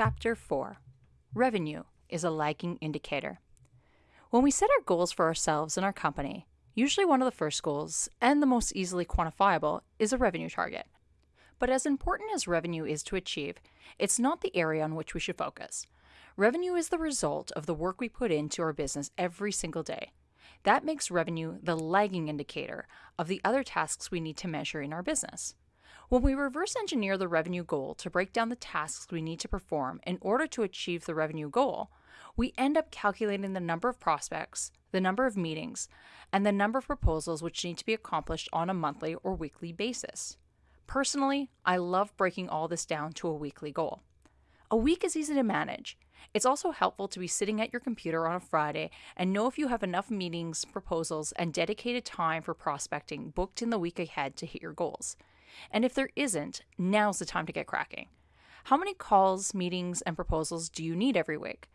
Chapter 4 Revenue is a lagging indicator. When we set our goals for ourselves and our company, usually one of the first goals, and the most easily quantifiable, is a revenue target. But as important as revenue is to achieve, it's not the area on which we should focus. Revenue is the result of the work we put into our business every single day. That makes revenue the lagging indicator of the other tasks we need to measure in our business. When we reverse engineer the revenue goal to break down the tasks we need to perform in order to achieve the revenue goal, we end up calculating the number of prospects, the number of meetings, and the number of proposals which need to be accomplished on a monthly or weekly basis. Personally, I love breaking all this down to a weekly goal. A week is easy to manage. It's also helpful to be sitting at your computer on a Friday and know if you have enough meetings, proposals, and dedicated time for prospecting booked in the week ahead to hit your goals. And if there isn't, now's the time to get cracking. How many calls, meetings, and proposals do you need every week?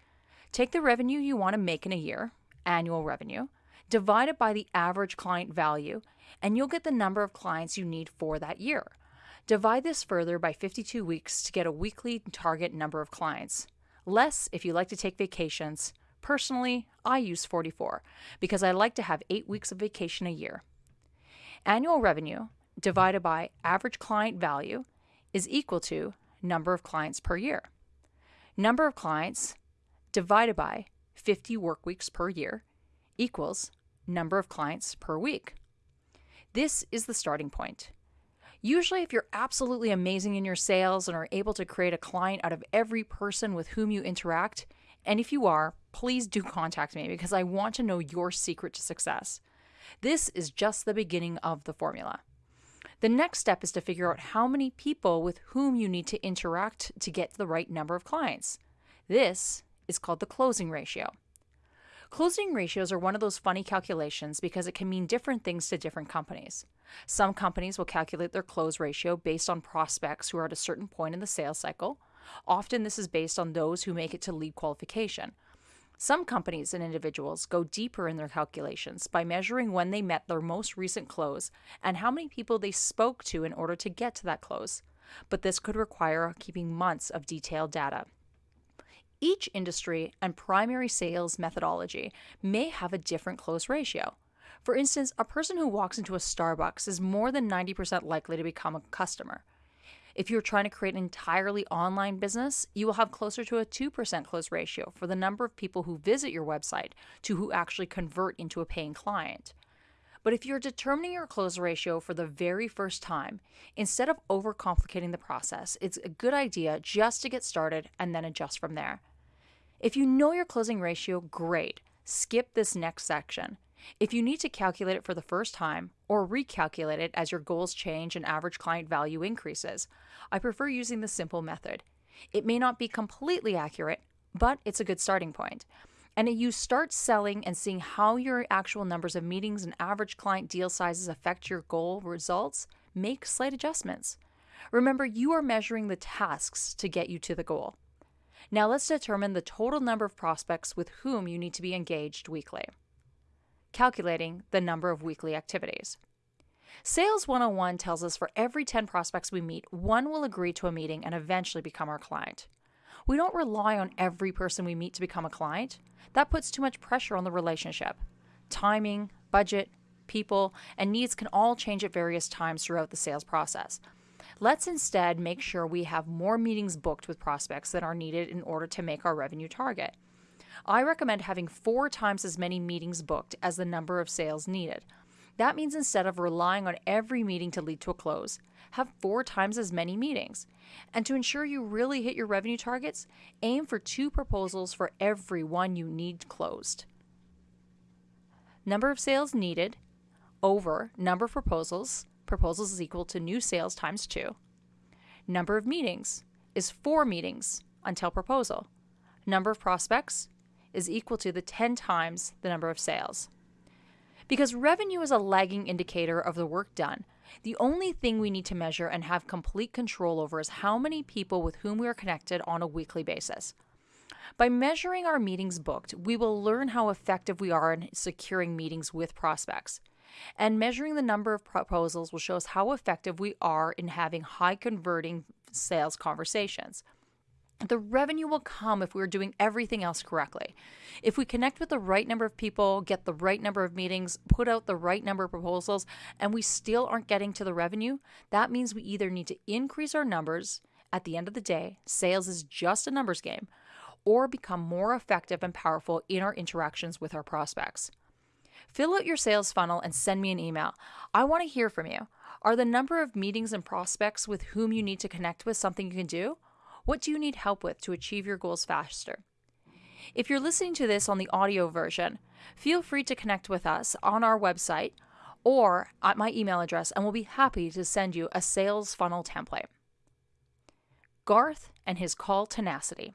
Take the revenue you want to make in a year, annual revenue, divide it by the average client value, and you'll get the number of clients you need for that year. Divide this further by 52 weeks to get a weekly target number of clients. Less if you like to take vacations. Personally, I use 44 because I like to have 8 weeks of vacation a year. Annual revenue divided by average client value is equal to number of clients per year. Number of clients divided by 50 work weeks per year equals number of clients per week. This is the starting point. Usually, if you're absolutely amazing in your sales and are able to create a client out of every person with whom you interact, and if you are, please do contact me because I want to know your secret to success. This is just the beginning of the formula. The next step is to figure out how many people with whom you need to interact to get the right number of clients. This is called the closing ratio. Closing ratios are one of those funny calculations because it can mean different things to different companies. Some companies will calculate their close ratio based on prospects who are at a certain point in the sales cycle. Often, this is based on those who make it to lead qualification. Some companies and individuals go deeper in their calculations by measuring when they met their most recent close and how many people they spoke to in order to get to that close. But this could require keeping months of detailed data. Each industry and primary sales methodology may have a different close ratio. For instance, a person who walks into a Starbucks is more than 90% likely to become a customer. If you're trying to create an entirely online business, you will have closer to a 2% close ratio for the number of people who visit your website to who actually convert into a paying client. But if you're determining your close ratio for the very first time, instead of overcomplicating the process, it's a good idea just to get started and then adjust from there. If you know your closing ratio, great. Skip this next section. If you need to calculate it for the first time or recalculate it as your goals change and average client value increases, I prefer using the simple method. It may not be completely accurate, but it's a good starting point. And you start selling and seeing how your actual numbers of meetings and average client deal sizes affect your goal results, make slight adjustments. Remember, you are measuring the tasks to get you to the goal. Now let's determine the total number of prospects with whom you need to be engaged weekly calculating the number of weekly activities. Sales 101 tells us for every 10 prospects we meet, one will agree to a meeting and eventually become our client. We don't rely on every person we meet to become a client. That puts too much pressure on the relationship. Timing, budget, people, and needs can all change at various times throughout the sales process. Let's instead make sure we have more meetings booked with prospects than are needed in order to make our revenue target. I recommend having four times as many meetings booked as the number of sales needed. That means instead of relying on every meeting to lead to a close, have four times as many meetings. And to ensure you really hit your revenue targets, aim for two proposals for every one you need closed. Number of sales needed over number of proposals. Proposals is equal to new sales times two. Number of meetings is four meetings until proposal. Number of prospects is equal to the 10 times the number of sales. Because revenue is a lagging indicator of the work done, the only thing we need to measure and have complete control over is how many people with whom we are connected on a weekly basis. By measuring our meetings booked, we will learn how effective we are in securing meetings with prospects. And measuring the number of proposals will show us how effective we are in having high converting sales conversations. The revenue will come if we're doing everything else correctly. If we connect with the right number of people, get the right number of meetings, put out the right number of proposals, and we still aren't getting to the revenue, that means we either need to increase our numbers. At the end of the day, sales is just a numbers game, or become more effective and powerful in our interactions with our prospects. Fill out your sales funnel and send me an email. I want to hear from you. Are the number of meetings and prospects with whom you need to connect with something you can do? What do you need help with to achieve your goals faster? If you're listening to this on the audio version, feel free to connect with us on our website or at my email address, and we'll be happy to send you a sales funnel template. Garth and his call tenacity.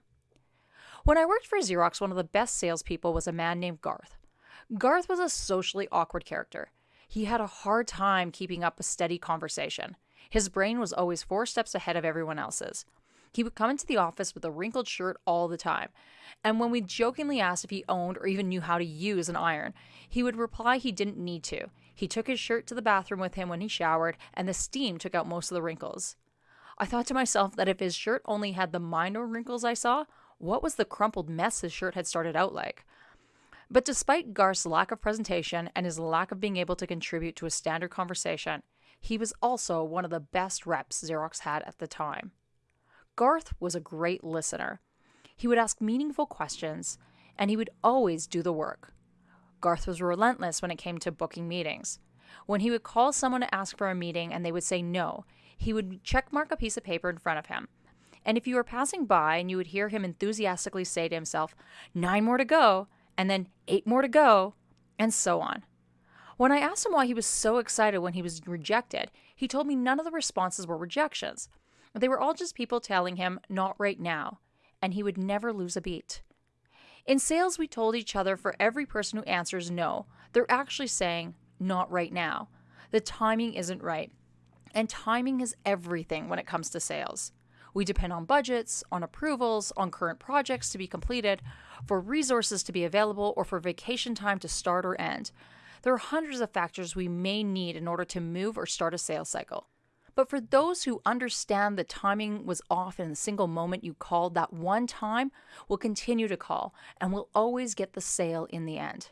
When I worked for Xerox, one of the best salespeople was a man named Garth. Garth was a socially awkward character. He had a hard time keeping up a steady conversation. His brain was always four steps ahead of everyone else's. He would come into the office with a wrinkled shirt all the time. And when we jokingly asked if he owned or even knew how to use an iron, he would reply he didn't need to. He took his shirt to the bathroom with him when he showered, and the steam took out most of the wrinkles. I thought to myself that if his shirt only had the minor wrinkles I saw, what was the crumpled mess his shirt had started out like? But despite Garth's lack of presentation and his lack of being able to contribute to a standard conversation, he was also one of the best reps Xerox had at the time. Garth was a great listener. He would ask meaningful questions, and he would always do the work. Garth was relentless when it came to booking meetings. When he would call someone to ask for a meeting and they would say no, he would checkmark a piece of paper in front of him. And if you were passing by and you would hear him enthusiastically say to himself, Nine more to go, and then eight more to go, and so on. When I asked him why he was so excited when he was rejected, he told me none of the responses were rejections. They were all just people telling him, not right now, and he would never lose a beat. In sales, we told each other for every person who answers no, they're actually saying, not right now. The timing isn't right. And timing is everything when it comes to sales. We depend on budgets, on approvals, on current projects to be completed, for resources to be available, or for vacation time to start or end. There are hundreds of factors we may need in order to move or start a sales cycle. But for those who understand the timing was off in a single moment you called, that one time will continue to call and will always get the sale in the end.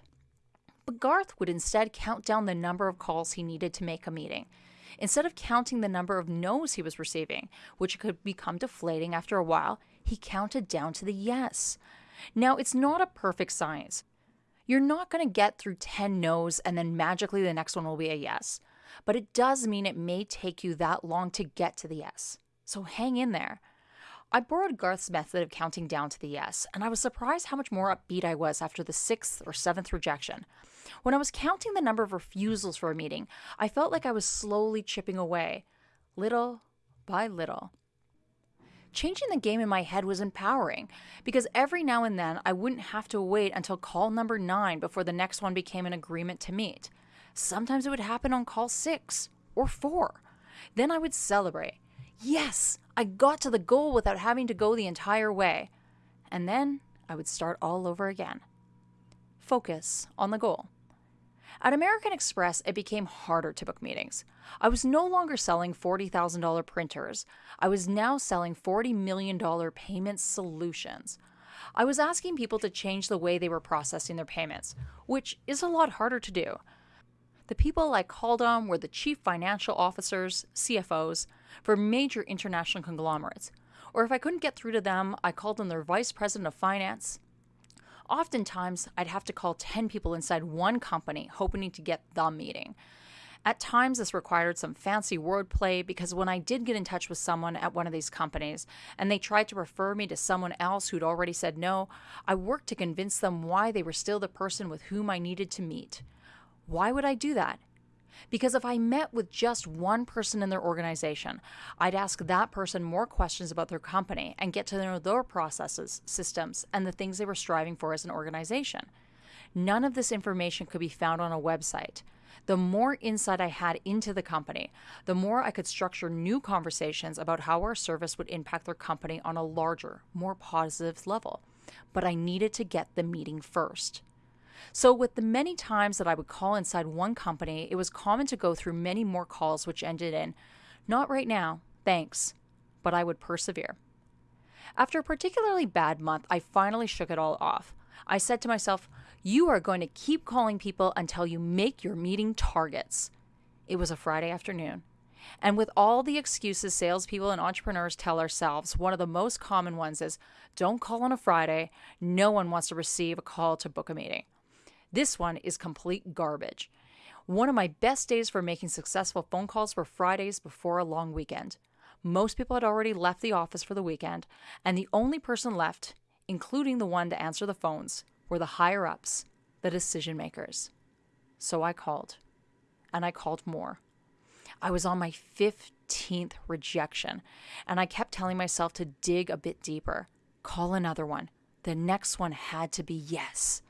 But Garth would instead count down the number of calls he needed to make a meeting. Instead of counting the number of no's he was receiving, which could become deflating after a while, he counted down to the yes. Now, it's not a perfect science. You're not going to get through 10 no's and then magically the next one will be a yes but it does mean it may take you that long to get to the S. So hang in there. I borrowed Garth's method of counting down to the yes, and I was surprised how much more upbeat I was after the sixth or seventh rejection. When I was counting the number of refusals for a meeting, I felt like I was slowly chipping away, little by little. Changing the game in my head was empowering because every now and then I wouldn't have to wait until call number nine before the next one became an agreement to meet. Sometimes it would happen on call six or four. Then I would celebrate. Yes, I got to the goal without having to go the entire way. And then I would start all over again. Focus on the goal. At American Express, it became harder to book meetings. I was no longer selling $40,000 printers. I was now selling $40 million payment solutions. I was asking people to change the way they were processing their payments, which is a lot harder to do. The people I called on were the chief financial officers, CFOs, for major international conglomerates. Or if I couldn't get through to them, I called on their vice president of finance. Oftentimes, I'd have to call 10 people inside one company, hoping to get the meeting. At times, this required some fancy wordplay because when I did get in touch with someone at one of these companies and they tried to refer me to someone else who'd already said no, I worked to convince them why they were still the person with whom I needed to meet. Why would I do that? Because if I met with just one person in their organization, I'd ask that person more questions about their company and get to know their processes, systems, and the things they were striving for as an organization. None of this information could be found on a website. The more insight I had into the company, the more I could structure new conversations about how our service would impact their company on a larger, more positive level. But I needed to get the meeting first. So, with the many times that I would call inside one company, it was common to go through many more calls which ended in, Not right now, thanks, but I would persevere. After a particularly bad month, I finally shook it all off. I said to myself, You are going to keep calling people until you make your meeting targets. It was a Friday afternoon. And with all the excuses salespeople and entrepreneurs tell ourselves, one of the most common ones is don't call on a Friday. No one wants to receive a call to book a meeting. This one is complete garbage. One of my best days for making successful phone calls were Fridays before a long weekend. Most people had already left the office for the weekend, and the only person left, including the one to answer the phones, were the higher ups, the decision makers. So I called, and I called more. I was on my 15th rejection, and I kept telling myself to dig a bit deeper, call another one. The next one had to be yes.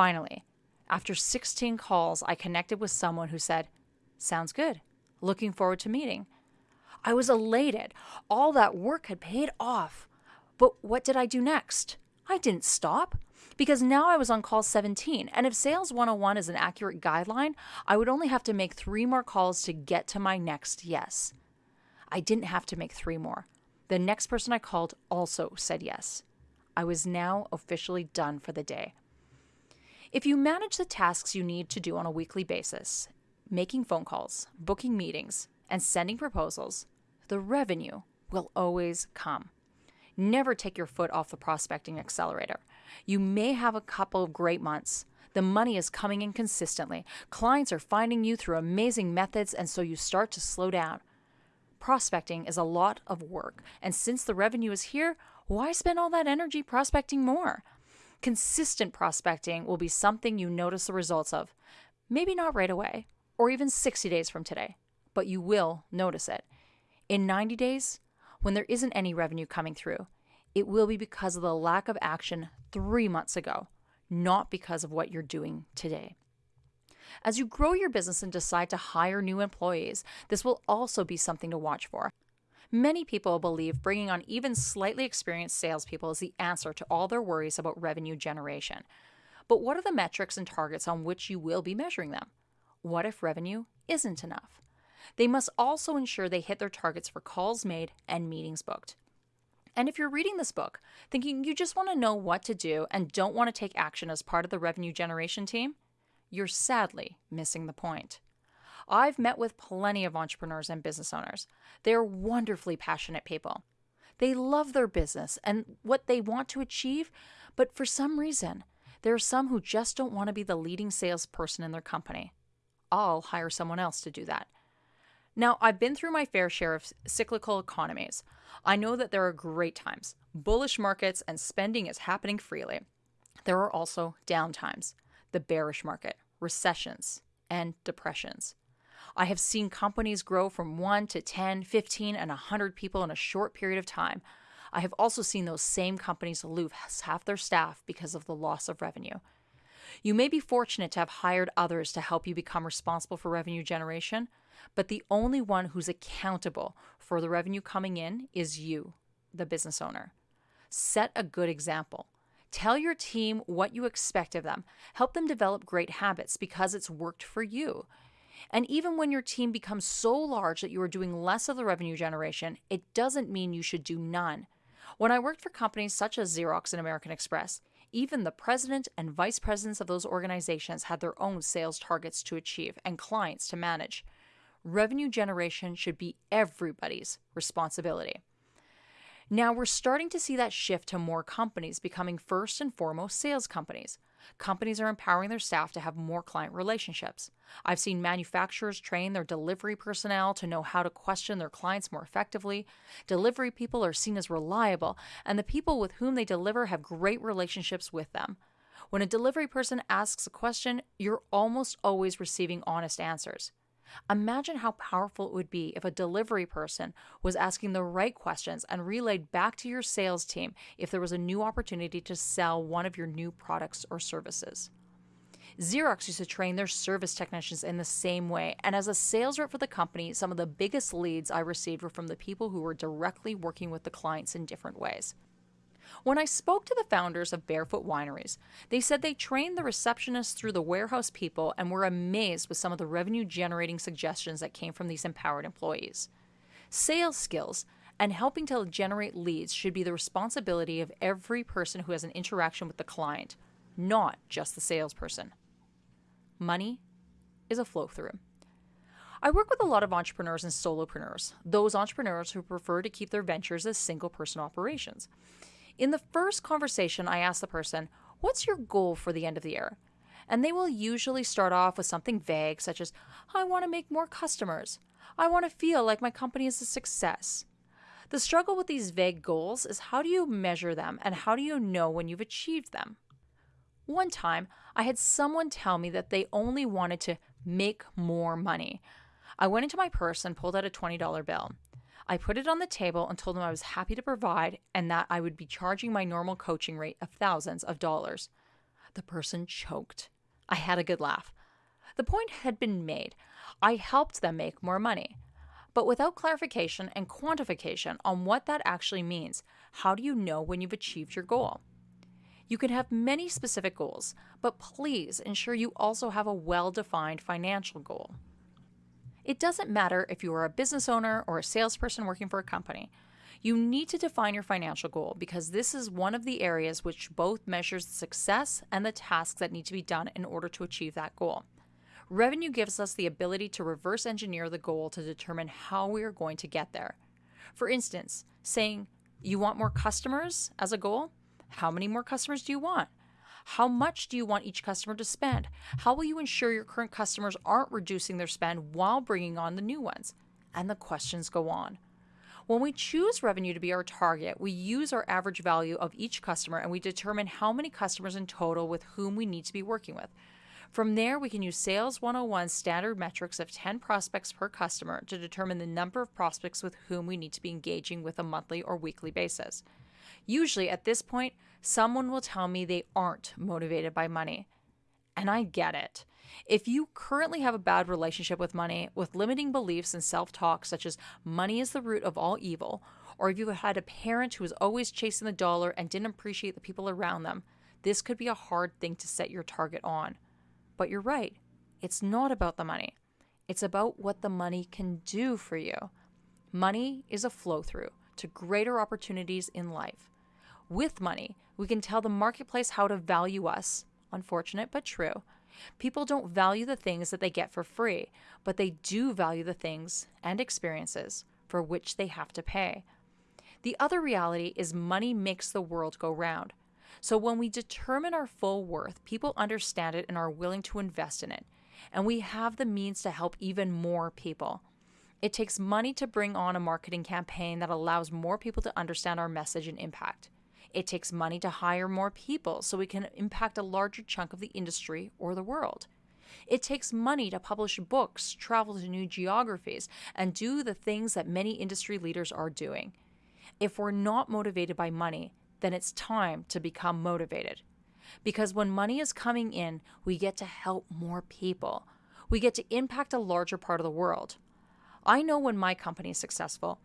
Finally, after 16 calls, I connected with someone who said, Sounds good. Looking forward to meeting. I was elated. All that work had paid off. But what did I do next? I didn't stop because now I was on call 17. And if Sales 101 is an accurate guideline, I would only have to make three more calls to get to my next yes. I didn't have to make three more. The next person I called also said yes. I was now officially done for the day. If you manage the tasks you need to do on a weekly basis, making phone calls, booking meetings, and sending proposals, the revenue will always come. Never take your foot off the prospecting accelerator. You may have a couple of great months. The money is coming in consistently. Clients are finding you through amazing methods, and so you start to slow down. Prospecting is a lot of work, and since the revenue is here, why spend all that energy prospecting more? Consistent prospecting will be something you notice the results of. Maybe not right away, or even 60 days from today, but you will notice it. In 90 days, when there isn't any revenue coming through, it will be because of the lack of action three months ago, not because of what you're doing today. As you grow your business and decide to hire new employees, this will also be something to watch for. Many people believe bringing on even slightly experienced salespeople is the answer to all their worries about revenue generation. But what are the metrics and targets on which you will be measuring them? What if revenue isn't enough? They must also ensure they hit their targets for calls made and meetings booked. And if you're reading this book thinking you just want to know what to do and don't want to take action as part of the revenue generation team, you're sadly missing the point. I've met with plenty of entrepreneurs and business owners. They are wonderfully passionate people. They love their business and what they want to achieve, but for some reason, there are some who just don't want to be the leading salesperson in their company. I'll hire someone else to do that. Now, I've been through my fair share of cyclical economies. I know that there are great times, bullish markets, and spending is happening freely. There are also down times, the bearish market, recessions, and depressions. I have seen companies grow from 1 to 10, 15, and 100 people in a short period of time. I have also seen those same companies lose half their staff because of the loss of revenue. You may be fortunate to have hired others to help you become responsible for revenue generation, but the only one who's accountable for the revenue coming in is you, the business owner. Set a good example. Tell your team what you expect of them. Help them develop great habits because it's worked for you. And even when your team becomes so large that you are doing less of the revenue generation, it doesn't mean you should do none. When I worked for companies such as Xerox and American Express, even the president and vice presidents of those organizations had their own sales targets to achieve and clients to manage. Revenue generation should be everybody's responsibility. Now we're starting to see that shift to more companies becoming first and foremost sales companies. Companies are empowering their staff to have more client relationships. I've seen manufacturers train their delivery personnel to know how to question their clients more effectively. Delivery people are seen as reliable, and the people with whom they deliver have great relationships with them. When a delivery person asks a question, you're almost always receiving honest answers. Imagine how powerful it would be if a delivery person was asking the right questions and relayed back to your sales team if there was a new opportunity to sell one of your new products or services. Xerox used to train their service technicians in the same way, and as a sales rep for the company, some of the biggest leads I received were from the people who were directly working with the clients in different ways. When I spoke to the founders of Barefoot Wineries, they said they trained the receptionists through the warehouse people and were amazed with some of the revenue generating suggestions that came from these empowered employees. Sales skills And helping to generate leads should be the responsibility of every person who has an interaction with the client, not just the salesperson. Money is a flow through. I work with a lot of entrepreneurs and solopreneurs, those entrepreneurs who prefer to keep their ventures as single person operations. In the first conversation, I ask the person, What's your goal for the end of the year? And they will usually start off with something vague, such as, I want to make more customers. I want to feel like my company is a success. The struggle with these vague goals is how do you measure them and how do you know when you've achieved them? One time, I had someone tell me that they only wanted to make more money. I went into my purse and pulled out a $20 bill. I put it on the table and told them I was happy to provide and that I would be charging my normal coaching rate of thousands of dollars. The person choked. I had a good laugh. The point had been made. I helped them make more money. But without clarification and quantification on what that actually means, how do you know when you've achieved your goal? You can have many specific goals, but please ensure you also have a well defined financial goal. It doesn't matter if you are a business owner or a salesperson working for a company. You need to define your financial goal because this is one of the areas which both measures the success and the tasks that need to be done in order to achieve that goal. Revenue gives us the ability to reverse engineer the goal to determine how we are going to get there. For instance, saying, You want more customers as a goal? How many more customers do you want? How much do you want each customer to spend? How will you ensure your current customers aren't reducing their spend while bringing on the new ones? And the questions go on. When we choose revenue to be our target, we use our average value of each customer and we determine how many customers in total with whom we need to be working with. From there, we can use Sales 101 standard metrics of 10 prospects per customer to determine the number of prospects with whom we need to be engaging with a monthly or weekly basis. Usually, at this point, someone will tell me they aren't motivated by money. And I get it. If you currently have a bad relationship with money, with limiting beliefs and self talk, such as money is the root of all evil, or if you had a parent who was always chasing the dollar and didn't appreciate the people around them, this could be a hard thing to set your target on. But you're right, it's not about the money, it's about what the money can do for you. Money is a flow through to greater opportunities in life. With money, we can tell the marketplace how to value us. Unfortunate but true. People don't value the things that they get for free, but they do value the things and experiences for which they have to pay. The other reality is money makes the world go round. So when we determine our full worth, people understand it and are willing to invest in it. And we have the means to help even more people. It takes money to bring on a marketing campaign that allows more people to understand our message and impact. It takes money to hire more people so we can impact a larger chunk of the industry or the world. It takes money to publish books, travel to new geographies, and do the things that many industry leaders are doing. If we're not motivated by money, then it's time to become motivated. Because when money is coming in, we get to help more people. We get to impact a larger part of the world. I know when my company is successful,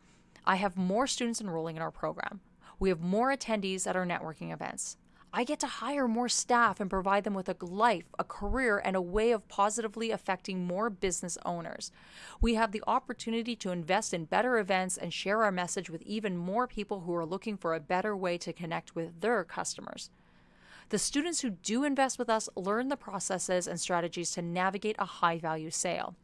I have more students enrolling in our program. We have more attendees at our networking events. I get to hire more staff and provide them with a life, a career, and a way of positively affecting more business owners. We have the opportunity to invest in better events and share our message with even more people who are looking for a better way to connect with their customers. The students who do invest with us learn the processes and strategies to navigate a high value sale.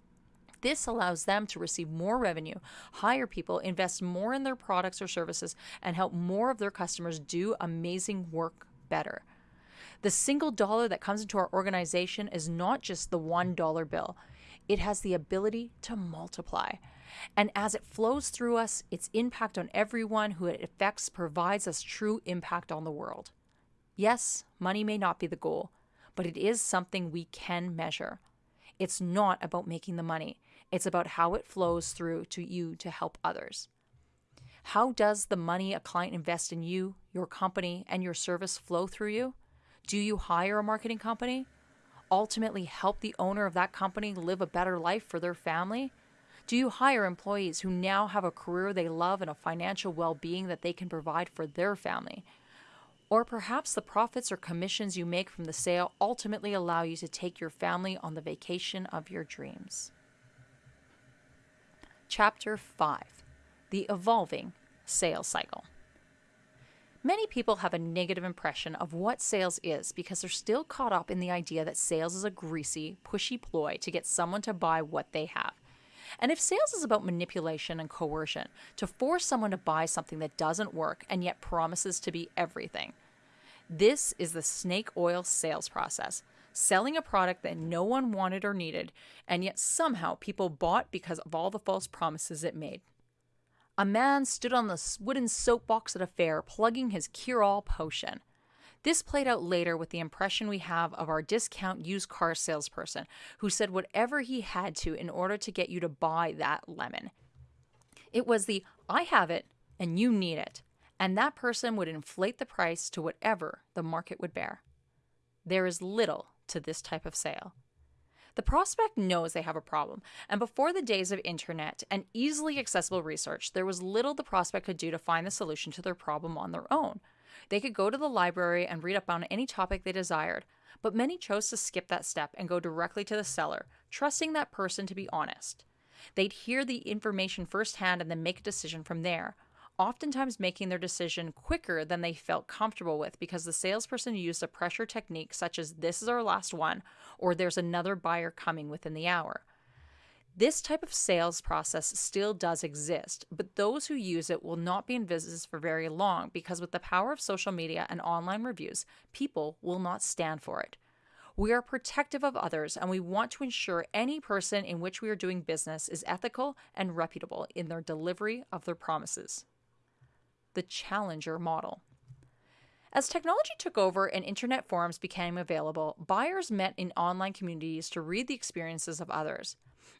This allows them to receive more revenue, hire people, invest more in their products or services, and help more of their customers do amazing work better. The single dollar that comes into our organization is not just the $1 bill, it has the ability to multiply. And as it flows through us, its impact on everyone who it affects provides us true impact on the world. Yes, money may not be the goal, but it is something we can measure. It's not about making the money, it's about how it flows through to you to help others. How does the money a client invests in you, your company, and your service flow through you? Do you hire a marketing company? Ultimately, help the owner of that company live a better life for their family? Do you hire employees who now have a career they love and a financial well being that they can provide for their family? Or perhaps the profits or commissions you make from the sale ultimately allow you to take your family on the vacation of your dreams. Chapter 5 The Evolving sales cycle. Many people have a negative impression of what sales is because they're still caught up in the idea that sales is a greasy, pushy ploy to get someone to buy what they have. And if sales is about manipulation and coercion to force someone to buy something that doesn't work and yet promises to be everything, this is the snake oil sales process. Selling a product that no one wanted or needed, and yet somehow people bought because of all the false promises it made. A man stood on the wooden soapbox at a fair plugging his cure all potion. This played out later with the impression we have of our discount used car salesperson who said whatever he had to in order to get you to buy that lemon. It was the I have it and you need it, and that person would inflate the price to whatever the market would bear. There is little to this type of sale. The prospect knows they have a problem, and before the days of internet and easily accessible research, there was little the prospect could do to find the solution to their problem on their own. They could go to the library and read up on any topic they desired, but many chose to skip that step and go directly to the seller, trusting that person to be honest. They'd hear the information firsthand and then make a decision from there, oftentimes making their decision quicker than they felt comfortable with because the salesperson used a pressure technique such as this is our last one or there's another buyer coming within the hour. This type of sales process still does exist, but those who use it will not be in business for very long because, with the power of social media and online reviews, people will not stand for it. We are protective of others and we want to ensure any person in which we are doing business is ethical and reputable in their delivery of their promises the challenger model. As technology took over and internet forums became available, buyers met in online communities to read the experiences of others.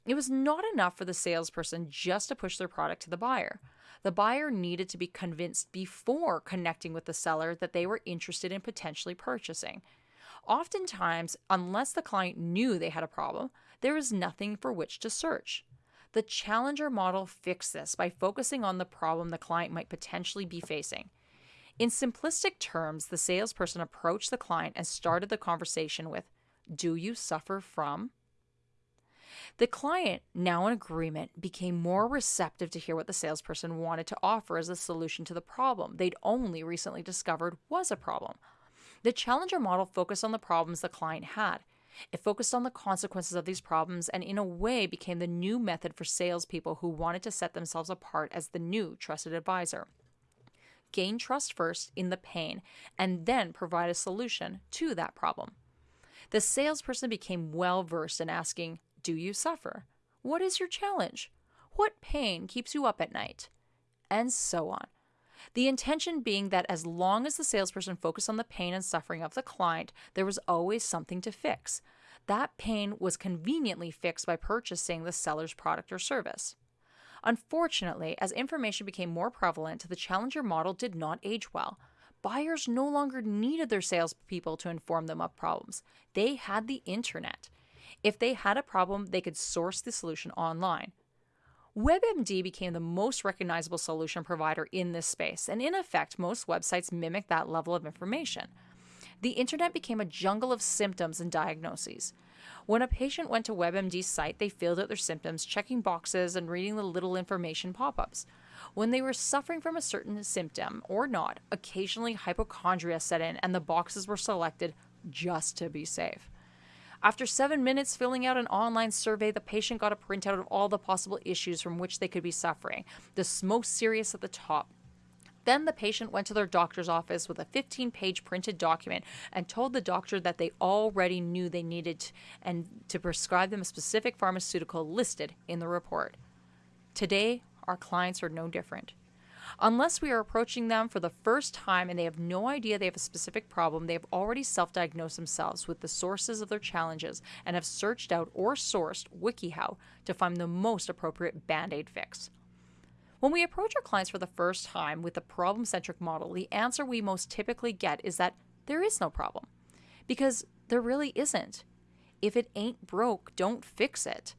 It was not enough for the salesperson just to push their product to the buyer. The buyer needed to be convinced before connecting with the seller that they were interested in potentially purchasing. Oftentimes, unless the client knew they had a problem, there was nothing for which to search. The challenger model fixed this by focusing on the problem the client might potentially be facing. In simplistic terms, the salesperson approached the client and started the conversation with, Do you suffer from? The client, now in agreement, became more receptive to hear what the salesperson wanted to offer as a solution to the problem they'd only recently discovered was a problem. The challenger model focused on the problems the client had. It focused on the consequences of these problems and, in a way, became the new method for salespeople who wanted to set themselves apart as the new trusted advisor. Gain trust first in the pain and then provide a solution to that problem. The salesperson became well versed in asking, Do you suffer? What is your challenge? What pain keeps you up at night? And so on. The intention being that as long as the salesperson focused on the pain and suffering of the client, there was always something to fix. That pain was conveniently fixed by purchasing the seller's product or service. Unfortunately, as information became more prevalent, the challenger model did not age well. Buyers no longer needed their salespeople to inform them of problems. They had the internet. If they had a problem, they could source the solution online. WebMD became the most recognizable solution provider in this space, and in effect, most websites mimic that level of information. The internet became a jungle of symptoms and diagnoses. When a patient went to WebMD's site, they filled out their symptoms, checking boxes and reading the little information pop ups. When they were suffering from a certain symptom or not, occasionally hypochondria set in and the boxes were selected just to be safe. After seven minutes filling out an online survey, the patient got a printout of all the possible issues from which they could be suffering, the most serious at the top. Then the patient went to their doctor's office with a 15 page printed document and told the doctor that they already knew they needed and to prescribe them a specific pharmaceutical listed in the report. Today, our clients are no different. Unless we are approaching them for the first time and they have no idea they have a specific problem, they have already self diagnosed themselves with the sources of their challenges and have searched out or sourced WikiHow to find the most appropriate band aid fix. When we approach our clients for the first time with the problem centric model, the answer we most typically get is that there is no problem. Because there really isn't. If it ain't broke, don't fix it.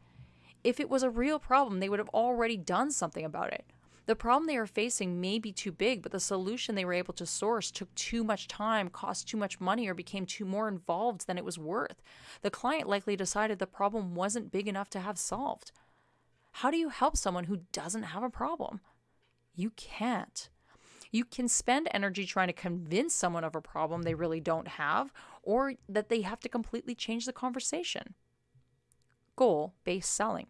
If it was a real problem, they would have already done something about it. The problem they are facing may be too big, but the solution they were able to source took too much time, cost too much money, or became too more involved than it was worth. The client likely decided the problem wasn't big enough to have solved. How do you help someone who doesn't have a problem? You can't. You can spend energy trying to convince someone of a problem they really don't have or that they have to completely change the conversation. Goal based selling.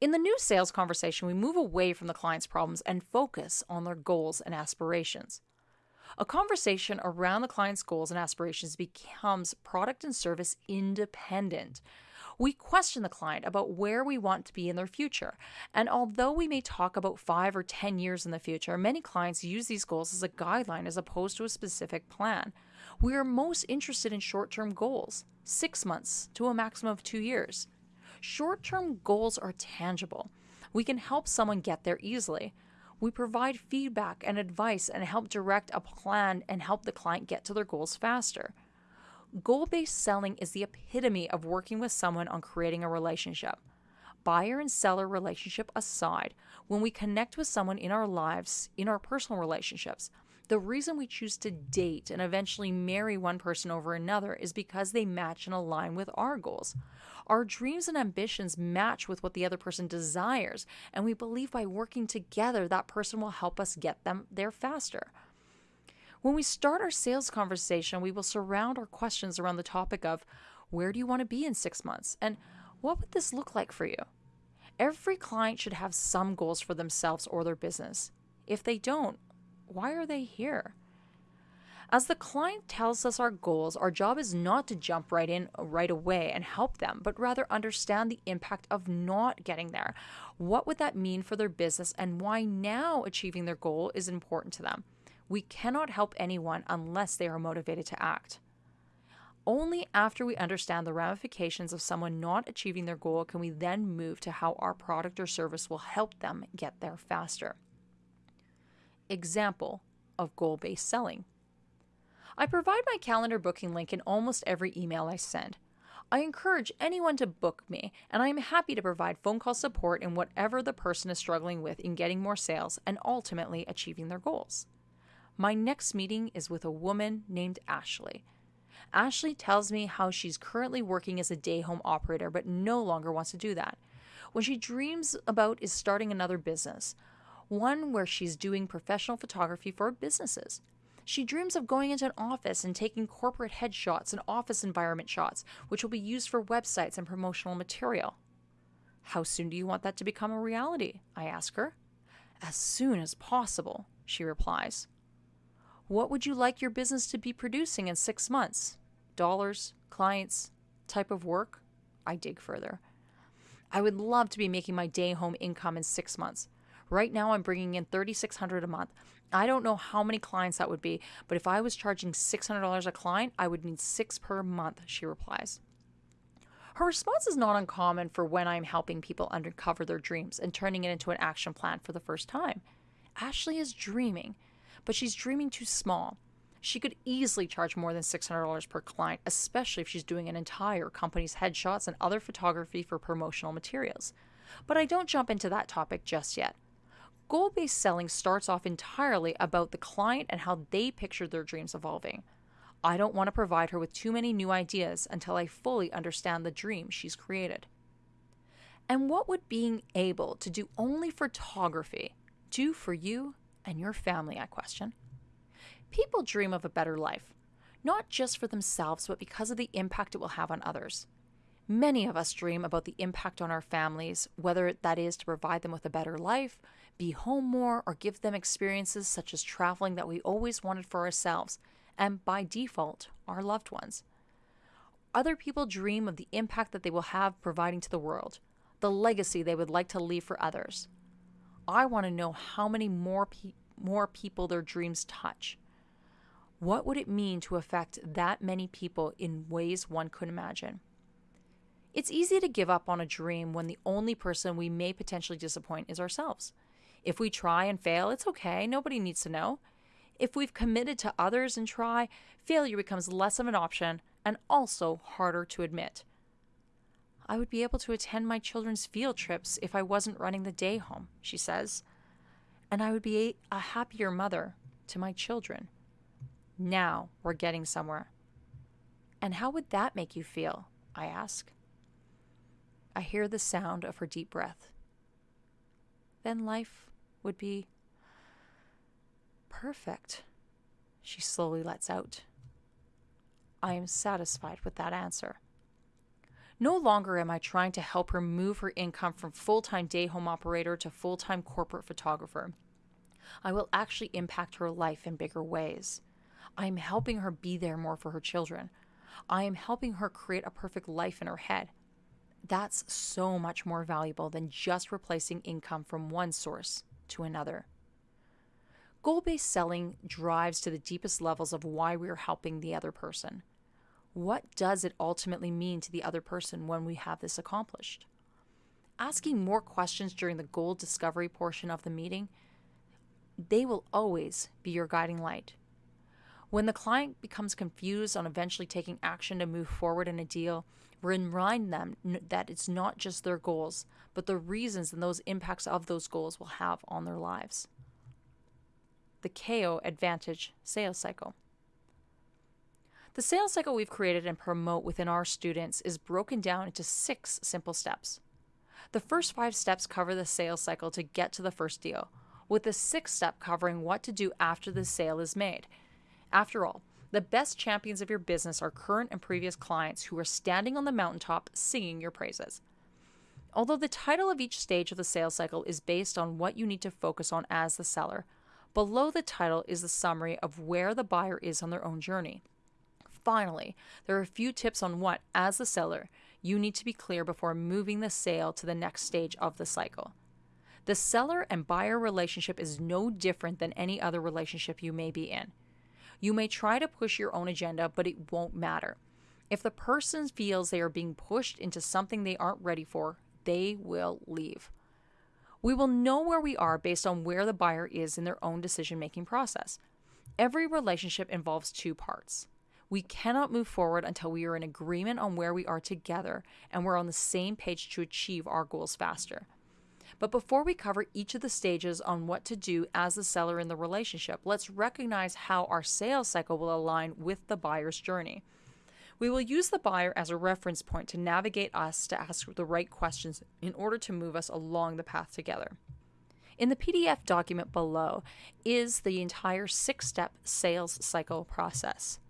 In the new sales conversation, we move away from the client's problems and focus on their goals and aspirations. A conversation around the client's goals and aspirations becomes product and service independent. We question the client about where we want to be in their future. And although we may talk about five or 10 years in the future, many clients use these goals as a guideline as opposed to a specific plan. We are most interested in short term goals, six months to a maximum of two years. Short term goals are tangible. We can help someone get there easily. We provide feedback and advice and help direct a plan and help the client get to their goals faster. Goal based selling is the epitome of working with someone on creating a relationship. Buyer and seller relationship aside, when we connect with someone in our lives, in our personal relationships, the reason we choose to date and eventually marry one person over another is because they match and align with our goals. Our dreams and ambitions match with what the other person desires, and we believe by working together, that person will help us get them there faster. When we start our sales conversation, we will surround our questions around the topic of where do you want to be in six months and what would this look like for you? Every client should have some goals for themselves or their business. If they don't, why are they here? As the client tells us our goals, our job is not to jump right in right away and help them, but rather understand the impact of not getting there. What would that mean for their business and why now achieving their goal is important to them? We cannot help anyone unless they are motivated to act. Only after we understand the ramifications of someone not achieving their goal can we then move to how our product or service will help them get there faster. Example of goal based selling. I provide my calendar booking link in almost every email I send. I encourage anyone to book me, and I am happy to provide phone call support in whatever the person is struggling with in getting more sales and ultimately achieving their goals. My next meeting is with a woman named Ashley. Ashley tells me how she's currently working as a day home operator but no longer wants to do that. What she dreams about is starting another business, one where she's doing professional photography for businesses. She dreams of going into an office and taking corporate headshots and office environment shots, which will be used for websites and promotional material. How soon do you want that to become a reality? I ask her. As soon as possible, she replies. What would you like your business to be producing in six months? Dollars, clients, type of work? I dig further. I would love to be making my day home income in six months. Right now, I'm bringing in 3,600 a month. I don't know how many clients that would be, but if I was charging $600 a client, I would need six per month, she replies. Her response is not uncommon for when I'm helping people uncover their dreams and turning it into an action plan for the first time. Ashley is dreaming but she's dreaming too small. She could easily charge more than $600 per client, especially if she's doing an entire company's headshots and other photography for promotional materials. But I don't jump into that topic just yet. Goal based selling starts off entirely about the client and how they picture their dreams evolving. I don't want to provide her with too many new ideas until I fully understand the dream she's created. And what would being able to do only photography do for you and your family, I question. People dream of a better life, not just for themselves, but because of the impact it will have on others. Many of us dream about the impact on our families, whether that is to provide them with a better life, be home more, or give them experiences such as traveling that we always wanted for ourselves, and by default, our loved ones. Other people dream of the impact that they will have providing to the world, the legacy they would like to leave for others. I want to know how many more pe- more people their dreams touch. What would it mean to affect that many people in ways one could imagine? It's easy to give up on a dream when the only person we may potentially disappoint is ourselves. If we try and fail, it's okay, nobody needs to know. If we've committed to others and try, failure becomes less of an option and also harder to admit. I would be able to attend my children's field trips if I wasn't running the day home, she says. And I would be a happier mother to my children. Now we're getting somewhere. And how would that make you feel? I ask. I hear the sound of her deep breath. Then life would be perfect, she slowly lets out. I am satisfied with that answer. No longer am I trying to help her move her income from full time day home operator to full time corporate photographer. I will actually impact her life in bigger ways. I am helping her be there more for her children. I am helping her create a perfect life in her head. That's so much more valuable than just replacing income from one source to another. Goal based selling drives to the deepest levels of why we are helping the other person. What does it ultimately mean to the other person when we have this accomplished? Asking more questions during the goal discovery portion of the meeting, they will always be your guiding light. When the client becomes confused on eventually taking action to move forward in a deal, remind them that it's not just their goals, but the reasons and those impacts of those goals will have on their lives. The KO Advantage Sales Cycle. The sales cycle we've created and promote within our students is broken down into six simple steps. The first five steps cover the sales cycle to get to the first deal, with the sixth step covering what to do after the sale is made after all, the best champions of your business are current and previous clients who are standing on the mountaintop singing your praises. Although the title of each stage of the sales cycle is based on what you need to focus on as the seller, below the title is the summary of where the buyer is on their own journey. Finally, there are a few tips on what, as the seller, you need to be clear before moving the sale to the next stage of the cycle. The seller and buyer relationship is no different than any other relationship you may be in. You may try to push your own agenda, but it won't matter. If the person feels they are being pushed into something they aren't ready for, they will leave. We will know where we are based on where the buyer is in their own decision making process. Every relationship involves two parts. We cannot move forward until we are in agreement on where we are together and we're on the same page to achieve our goals faster. But before we cover each of the stages on what to do as the seller in the relationship, let's recognize how our sales cycle will align with the buyer's journey. We will use the buyer as a reference point to navigate us to ask the right questions in order to move us along the path together. In the PDF document below is the entire six step sales cycle process.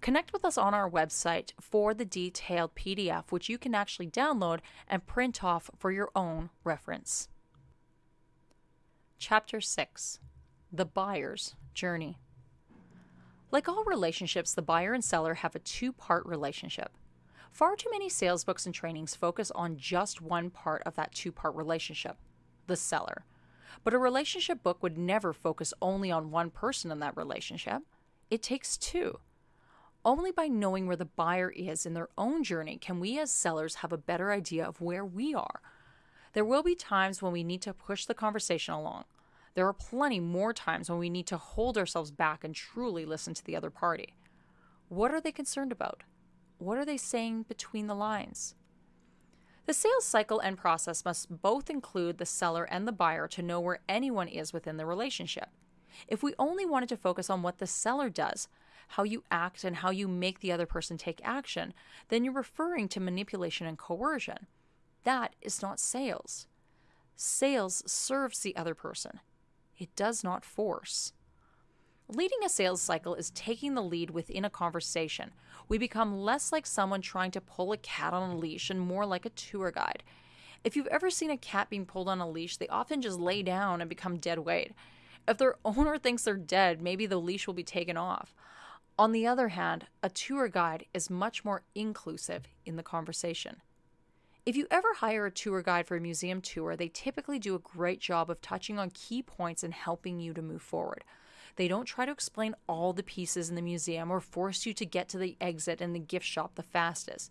Connect with us on our website for the detailed PDF, which you can actually download and print off for your own reference. Chapter 6 The Buyer's Journey. Like all relationships, the buyer and seller have a two part relationship. Far too many sales books and trainings focus on just one part of that two part relationship the seller. But a relationship book would never focus only on one person in that relationship. It takes two. Only by knowing where the buyer is in their own journey can we as sellers have a better idea of where we are there will be times when we need to push the conversation along. There are plenty more times when we need to hold ourselves back and truly listen to the other party. What are they concerned about? What are they saying between the lines? The sales cycle and process must both include the seller and the buyer to know where anyone is within the relationship. If we only wanted to focus on what the seller does, how you act, and how you make the other person take action, then you're referring to manipulation and coercion. That is not sales. Sales serves the other person, it does not force. Leading a sales cycle is taking the lead within a conversation. We become less like someone trying to pull a cat on a leash and more like a tour guide. If you've ever seen a cat being pulled on a leash, they often just lay down and become dead weight. If their owner thinks they're dead, maybe the leash will be taken off. On the other hand, a tour guide is much more inclusive in the conversation. If you ever hire a tour guide for a museum tour, they typically do a great job of touching on key points and helping you to move forward. They don't try to explain all the pieces in the museum or force you to get to the exit and the gift shop the fastest.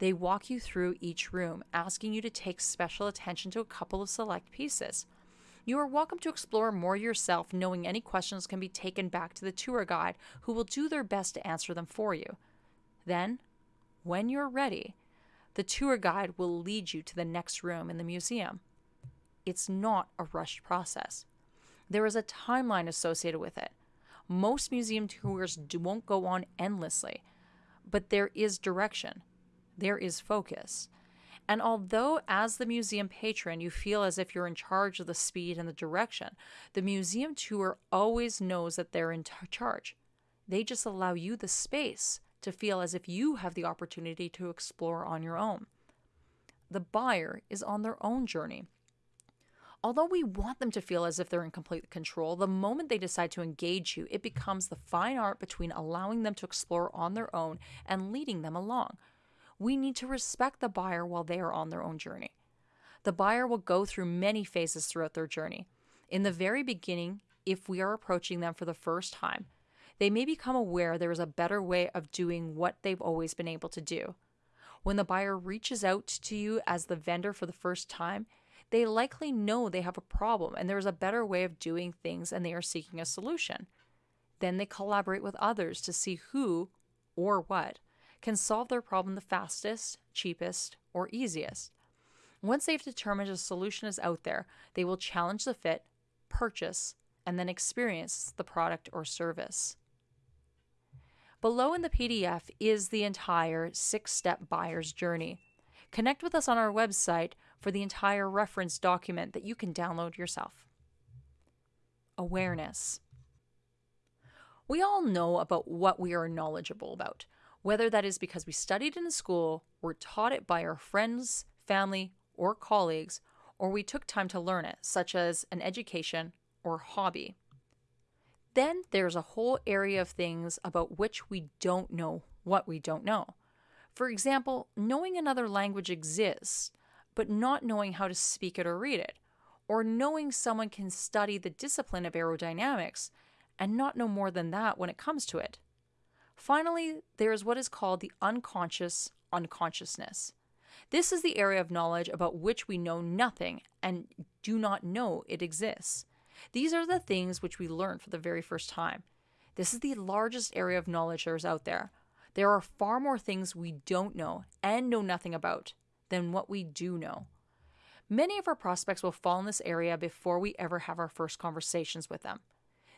They walk you through each room, asking you to take special attention to a couple of select pieces. You are welcome to explore more yourself, knowing any questions can be taken back to the tour guide, who will do their best to answer them for you. Then, when you're ready, the tour guide will lead you to the next room in the museum. It's not a rushed process. There is a timeline associated with it. Most museum tours won't go on endlessly, but there is direction, there is focus. And although, as the museum patron, you feel as if you're in charge of the speed and the direction, the museum tour always knows that they're in charge. They just allow you the space to feel as if you have the opportunity to explore on your own. The buyer is on their own journey. Although we want them to feel as if they're in complete control, the moment they decide to engage you, it becomes the fine art between allowing them to explore on their own and leading them along. We need to respect the buyer while they are on their own journey. The buyer will go through many phases throughout their journey. In the very beginning, if we are approaching them for the first time, they may become aware there is a better way of doing what they've always been able to do. When the buyer reaches out to you as the vendor for the first time, they likely know they have a problem and there is a better way of doing things and they are seeking a solution. Then they collaborate with others to see who or what can solve their problem the fastest, cheapest, or easiest. Once they've determined a solution is out there, they will challenge the fit, purchase, and then experience the product or service. Below in the PDF is the entire six step buyer's journey. Connect with us on our website for the entire reference document that you can download yourself. Awareness. We all know about what we are knowledgeable about, whether that is because we studied in school, were taught it by our friends, family, or colleagues, or we took time to learn it, such as an education or hobby. Then there's a whole area of things about which we don't know what we don't know. For example, knowing another language exists, but not knowing how to speak it or read it, or knowing someone can study the discipline of aerodynamics and not know more than that when it comes to it. Finally, there is what is called the unconscious unconsciousness. This is the area of knowledge about which we know nothing and do not know it exists. These are the things which we learn for the very first time. This is the largest area of knowledge there is out there. There are far more things we don't know and know nothing about than what we do know. Many of our prospects will fall in this area before we ever have our first conversations with them.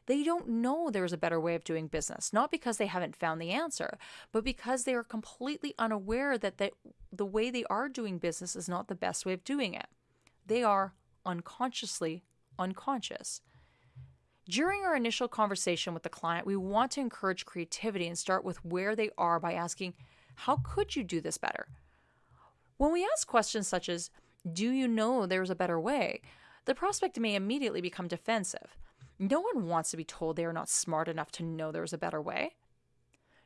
They don't know there is a better way of doing business, not because they haven't found the answer, but because they are completely unaware that the, the way they are doing business is not the best way of doing it. They are unconsciously unconscious. During our initial conversation with the client, we want to encourage creativity and start with where they are by asking, How could you do this better? When we ask questions such as, Do you know there's a better way? the prospect may immediately become defensive. No one wants to be told they are not smart enough to know there's a better way.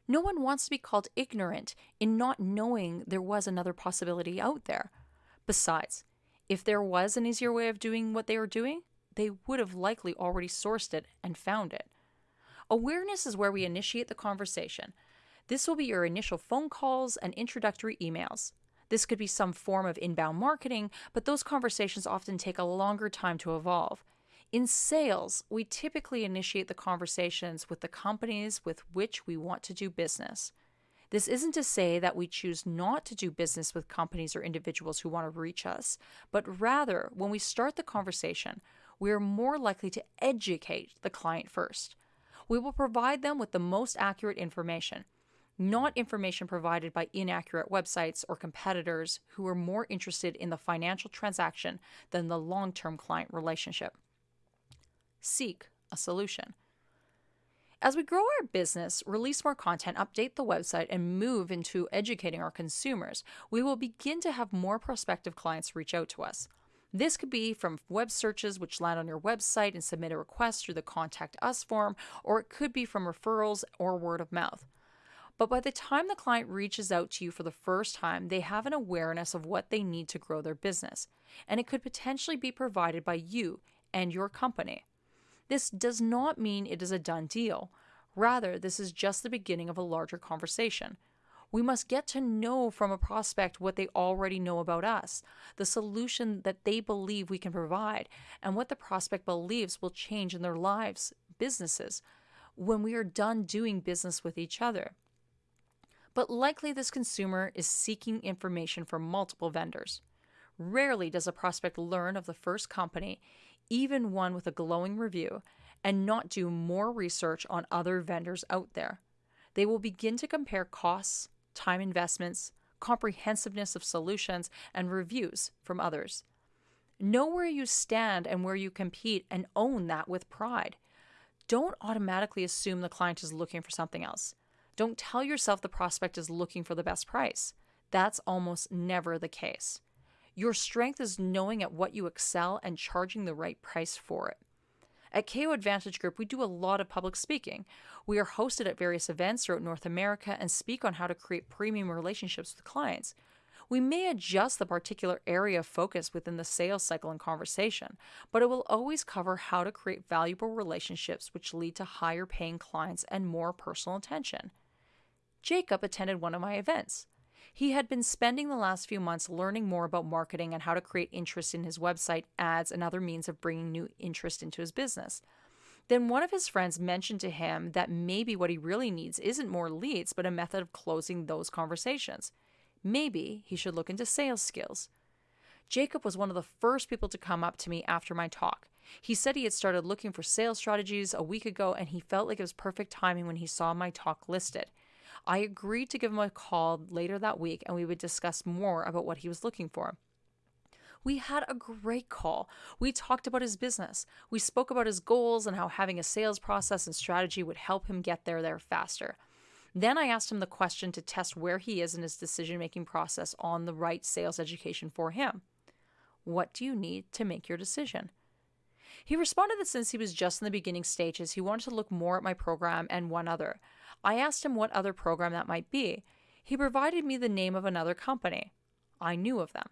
No one wants to be called ignorant in not knowing there was another possibility out there. Besides, if there was an easier way of doing what they were doing, they would have likely already sourced it and found it. Awareness is where we initiate the conversation. This will be your initial phone calls and introductory emails. This could be some form of inbound marketing, but those conversations often take a longer time to evolve. In sales, we typically initiate the conversations with the companies with which we want to do business. This isn't to say that we choose not to do business with companies or individuals who want to reach us, but rather, when we start the conversation, we are more likely to educate the client first. We will provide them with the most accurate information not information provided by inaccurate websites or competitors who are more interested in the financial transaction than the long term client relationship. Seek a solution. As we grow our business, release more content, update the website, and move into educating our consumers, we will begin to have more prospective clients reach out to us. This could be from web searches which land on your website and submit a request through the Contact Us form, or it could be from referrals or word of mouth. But by the time the client reaches out to you for the first time, they have an awareness of what they need to grow their business, and it could potentially be provided by you and your company. This does not mean it is a done deal. Rather, this is just the beginning of a larger conversation. We must get to know from a prospect what they already know about us, the solution that they believe we can provide, and what the prospect believes will change in their lives, businesses, when we are done doing business with each other but likely this consumer is seeking information from multiple vendors. Rarely does a prospect learn of the first company, even one with a glowing review, and not do more research on other vendors out there. They will begin to compare costs, time investments, comprehensiveness of solutions, and reviews from others. Know where you stand and where you compete and own that with pride. Don't automatically assume the client is looking for something else. Don't tell yourself the prospect is looking for the best price. That's almost never the case. Your strength is knowing at what you excel and charging the right price for it. At KO Advantage Group, we do a lot of public speaking. We are hosted at various events throughout North America and speak on how to create premium relationships with clients. We may adjust the particular area of focus within the sales cycle and conversation, but it will always cover how to create valuable relationships which lead to higher paying clients and more personal attention. Jacob attended one of my events. He had been spending the last few months learning more about marketing and how to create interest in his website, ads, and other means of bringing new interest into his business. Then one of his friends mentioned to him that maybe what he really needs isn't more leads, but a method of closing those conversations. Maybe he should look into sales skills. Jacob was one of the first people to come up to me after my talk. He said he had started looking for sales strategies a week ago and he felt like it was perfect timing when he saw my talk listed. I agreed to give him a call later that week and we would discuss more about what he was looking for. We had a great call. We talked about his business. We spoke about his goals and how having a sales process and strategy would help him get there there faster. Then I asked him the question to test where he is in his decision making process on the right sales education for him. What do you need to make your decision? He responded that since he was just in the beginning stages, he wanted to look more at my program and one other. I asked him what other program that might be. He provided me the name of another company. I knew of them.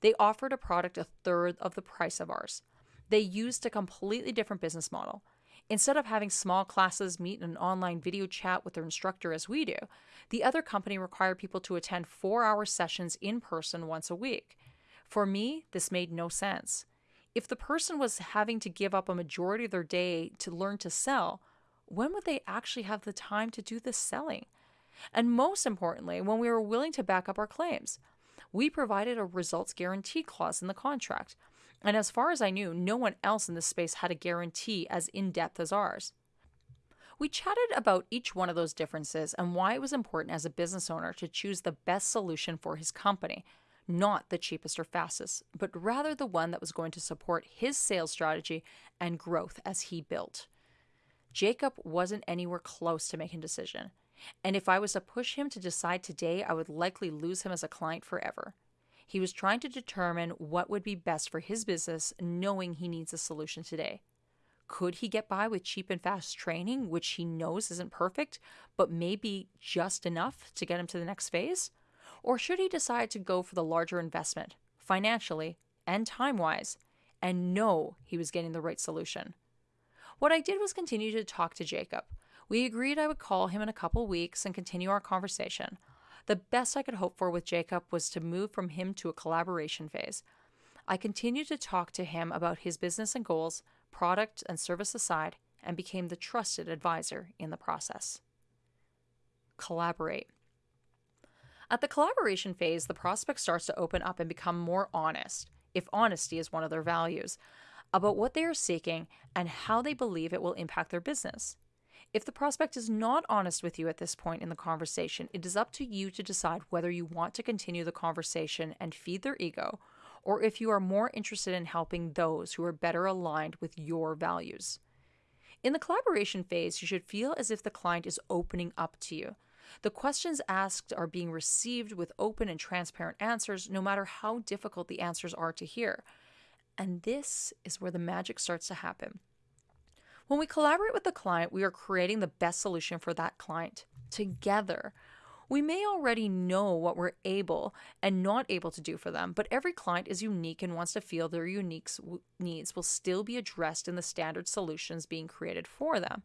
They offered a product a third of the price of ours. They used a completely different business model. Instead of having small classes meet in an online video chat with their instructor as we do, the other company required people to attend four hour sessions in person once a week. For me, this made no sense. If the person was having to give up a majority of their day to learn to sell, when would they actually have the time to do the selling? And most importantly, when we were willing to back up our claims. We provided a results guarantee clause in the contract. And as far as I knew, no one else in this space had a guarantee as in depth as ours. We chatted about each one of those differences and why it was important as a business owner to choose the best solution for his company, not the cheapest or fastest, but rather the one that was going to support his sales strategy and growth as he built. Jacob wasn't anywhere close to making a decision. And if I was to push him to decide today, I would likely lose him as a client forever. He was trying to determine what would be best for his business, knowing he needs a solution today. Could he get by with cheap and fast training, which he knows isn't perfect, but maybe just enough to get him to the next phase? Or should he decide to go for the larger investment, financially and time wise, and know he was getting the right solution? What I did was continue to talk to Jacob. We agreed I would call him in a couple weeks and continue our conversation. The best I could hope for with Jacob was to move from him to a collaboration phase. I continued to talk to him about his business and goals, product and service aside, and became the trusted advisor in the process. Collaborate. At the collaboration phase, the prospect starts to open up and become more honest, if honesty is one of their values about what they are seeking and how they believe it will impact their business. If the prospect is not honest with you at this point in the conversation, it is up to you to decide whether you want to continue the conversation and feed their ego, or if you are more interested in helping those who are better aligned with your values. In the collaboration phase, you should feel as if the client is opening up to you. The questions asked are being received with open and transparent answers, no matter how difficult the answers are to hear. And this is where the magic starts to happen. When we collaborate with the client, we are creating the best solution for that client together. We may already know what we're able and not able to do for them, but every client is unique and wants to feel their unique needs will still be addressed in the standard solutions being created for them.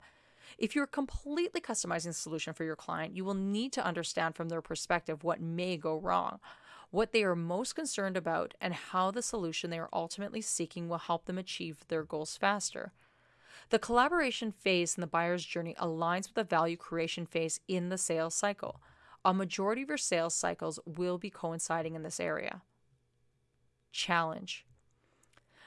If you're completely customizing the solution for your client, you will need to understand from their perspective what may go wrong what they are most concerned about, and how the solution they are ultimately seeking will help them achieve their goals faster. The collaboration phase in the buyer's journey aligns with the value creation phase in the sales cycle. A majority of your sales cycles will be coinciding in this area. Challenge.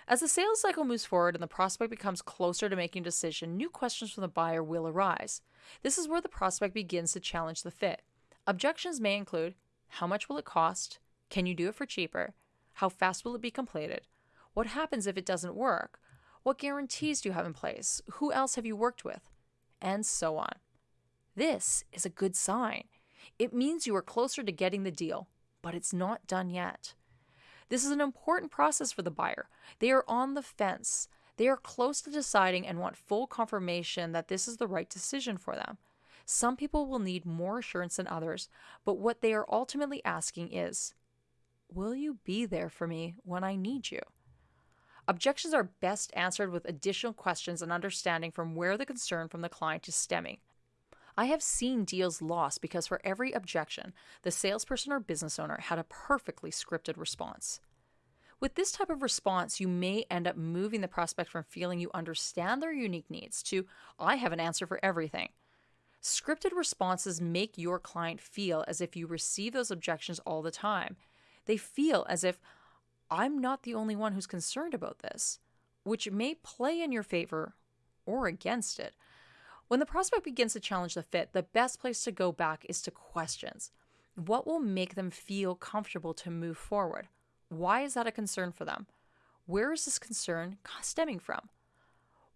As the sales cycle moves forward and the prospect becomes closer to making a decision, new questions from the buyer will arise. This is where the prospect begins to challenge the fit. Objections may include How much will it cost? Can you do it for cheaper? How fast will it be completed? What happens if it doesn't work? What guarantees do you have in place? Who else have you worked with? And so on. This is a good sign. It means you are closer to getting the deal, but it's not done yet. This is an important process for the buyer. They are on the fence. They are close to deciding and want full confirmation that this is the right decision for them. Some people will need more assurance than others, but what they are ultimately asking is Will you be there for me when I need you? Objections are best answered with additional questions and understanding from where the concern from the client is stemming. I have seen deals lost because for every objection, the salesperson or business owner had a perfectly scripted response. With this type of response, you may end up moving the prospect from feeling you understand their unique needs to, I have an answer for everything. Scripted responses make your client feel as if you receive those objections all the time. They feel as if I'm not the only one who's concerned about this, which may play in your favor or against it. When the prospect begins to challenge the fit, the best place to go back is to questions. What will make them feel comfortable to move forward? Why is that a concern for them? Where is this concern stemming from?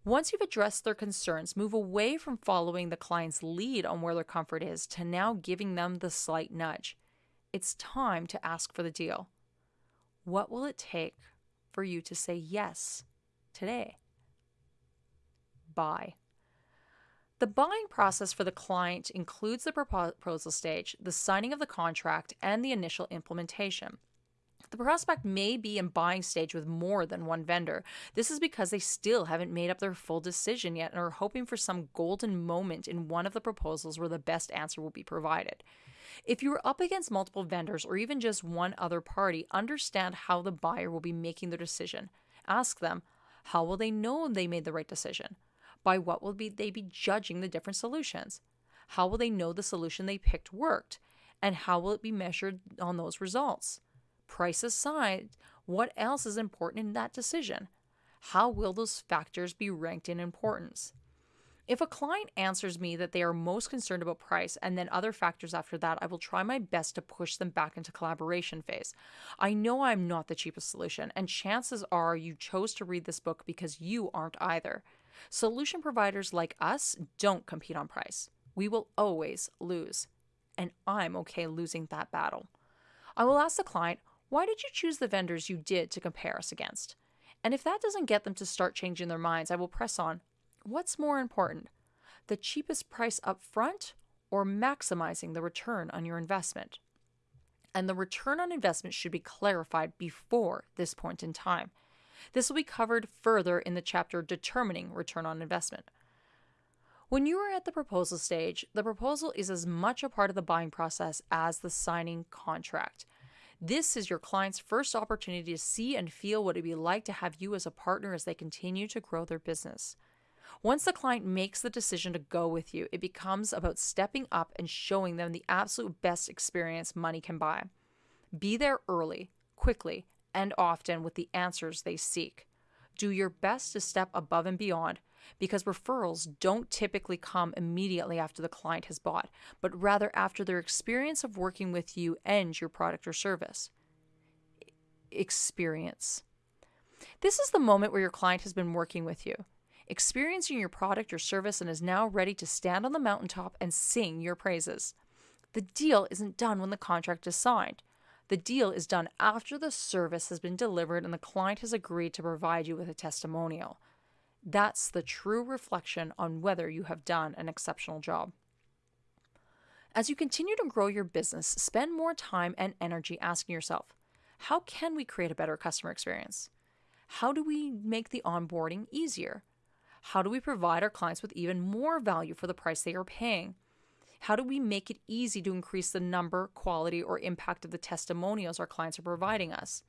Once you've addressed their concerns, move away from following the client's lead on where their comfort is to now giving them the slight nudge. It's time to ask for the deal. What will it take for you to say yes today? Buy. The buying process for the client includes the proposal stage, the signing of the contract, and the initial implementation. The prospect may be in buying stage with more than one vendor. This is because they still haven't made up their full decision yet and are hoping for some golden moment in one of the proposals where the best answer will be provided. If you are up against multiple vendors or even just one other party, understand how the buyer will be making their decision. Ask them, how will they know they made the right decision? By what will be, they be judging the different solutions? How will they know the solution they picked worked? And how will it be measured on those results? Price aside, what else is important in that decision? How will those factors be ranked in importance? If a client answers me that they are most concerned about price and then other factors after that, I will try my best to push them back into collaboration phase. I know I'm not the cheapest solution, and chances are you chose to read this book because you aren't either. Solution providers like us don't compete on price. We will always lose, and I'm okay losing that battle. I will ask the client, why did you choose the vendors you did to compare us against? And if that doesn't get them to start changing their minds, I will press on. What's more important, the cheapest price up front or maximizing the return on your investment? And the return on investment should be clarified before this point in time. This will be covered further in the chapter Determining Return on Investment. When you are at the proposal stage, the proposal is as much a part of the buying process as the signing contract. This is your client's first opportunity to see and feel what it would be like to have you as a partner as they continue to grow their business. Once the client makes the decision to go with you, it becomes about stepping up and showing them the absolute best experience money can buy. Be there early, quickly, and often with the answers they seek. Do your best to step above and beyond because referrals don't typically come immediately after the client has bought, but rather after their experience of working with you and your product or service. Experience. This is the moment where your client has been working with you experiencing your product or service and is now ready to stand on the mountaintop and sing your praises. The deal isn't done when the contract is signed. The deal is done after the service has been delivered and the client has agreed to provide you with a testimonial. That's the true reflection on whether you have done an exceptional job. As you continue to grow your business, spend more time and energy asking yourself, how can we create a better customer experience? How do we make the onboarding easier? How do we provide our clients with even more value for the price they are paying? How do we make it easy to increase the number, quality, or impact of the testimonials our clients are providing us?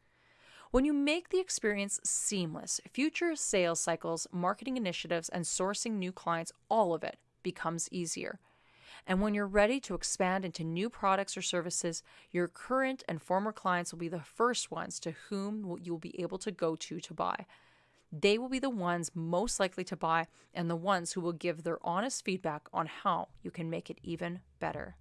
When you make the experience seamless, future sales cycles, marketing initiatives, and sourcing new clients, all of it becomes easier. And when you're ready to expand into new products or services, your current and former clients will be the first ones to whom you'll be able to go to to buy. They will be the ones most likely to buy and the ones who will give their honest feedback on how you can make it even better.